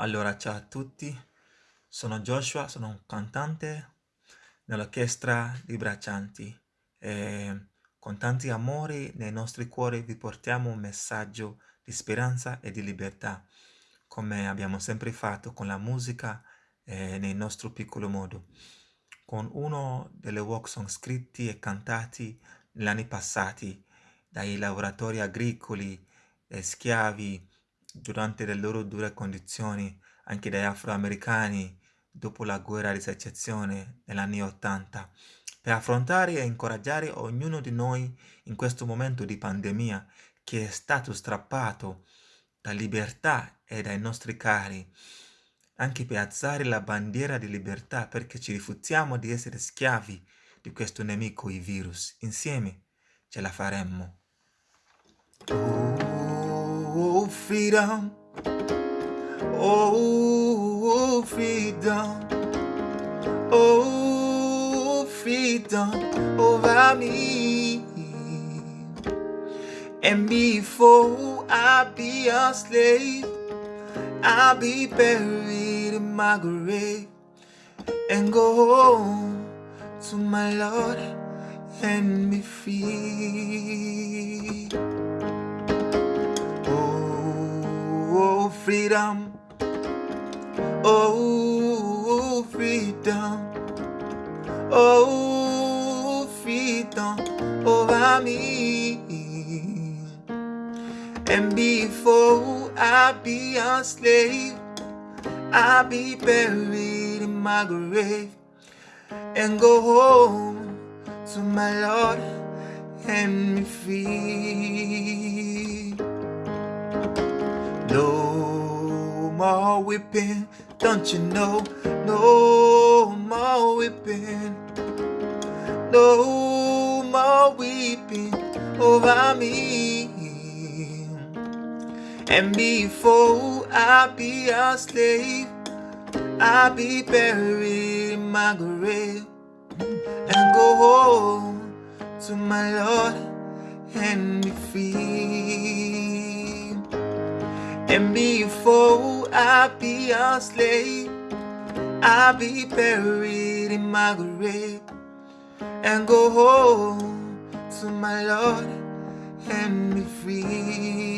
Allora, ciao a tutti, sono Joshua, sono un cantante nell'orchestra di Braccianti e con tanti amori nei nostri cuori vi portiamo un messaggio di speranza e di libertà, come abbiamo sempre fatto con la musica e nel nostro piccolo modo. Con uno delle walk song scritti e cantati negli anni passati dai lavoratori agricoli e schiavi durante le loro dure condizioni anche dagli afroamericani dopo la guerra di secessione negli anni Ottanta, per affrontare e incoraggiare ognuno di noi in questo momento di pandemia che è stato strappato da libertà e dai nostri cari, anche per alzare la bandiera di libertà perché ci rifiutiamo di essere schiavi di questo nemico, il virus. Insieme ce la faremmo. Oh, freedom. Oh, freedom. Oh, freedom over me. And before I be a slave, I'll be buried in my grave and go home to my Lord and be free. Freedom. Oh, freedom. Oh, freedom over me. And before I be a slave, I'll be buried in my grave and go home to my Lord and be free. No more whipping, don't you know? No more whipping. No more weeping over me. And before I be a slave, I'll be buried in my grave and go home to my Lord and be free. And before I be a slave, I'll be buried in my grave and go home to my Lord and be free.